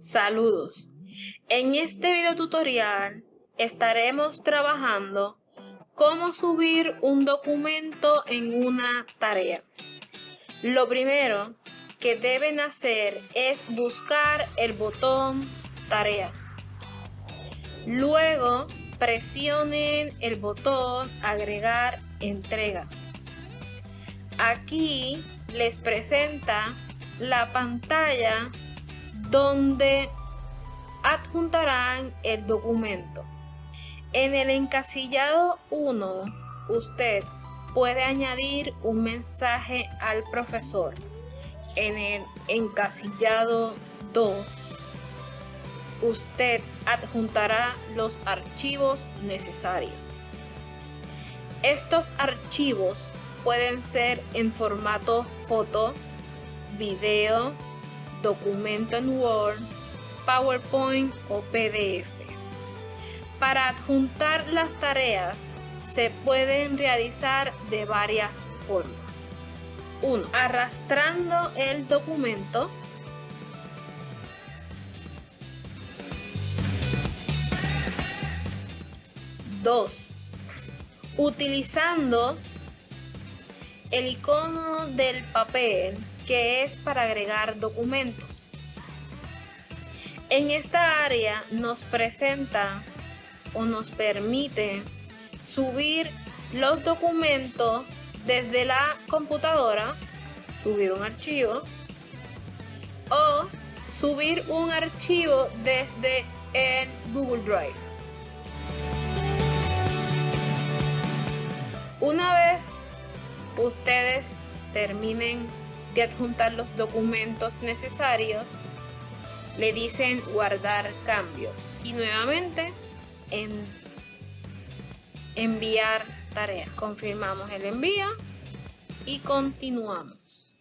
Saludos. En este video tutorial estaremos trabajando cómo subir un documento en una tarea. Lo primero que deben hacer es buscar el botón tarea. Luego presionen el botón agregar entrega. Aquí les presenta la pantalla donde adjuntarán el documento. En el encasillado 1, usted puede añadir un mensaje al profesor. En el encasillado 2, usted adjuntará los archivos necesarios. Estos archivos pueden ser en formato foto, video, documento en Word, PowerPoint o PDF. Para adjuntar las tareas se pueden realizar de varias formas. 1. Arrastrando el documento. Dos. Utilizando el icono del papel que es para agregar documentos. En esta área nos presenta o nos permite subir los documentos desde la computadora, subir un archivo o subir un archivo desde el Google Drive. Una vez ustedes terminen de adjuntar los documentos necesarios, le dicen guardar cambios y nuevamente en enviar tarea. Confirmamos el envío y continuamos.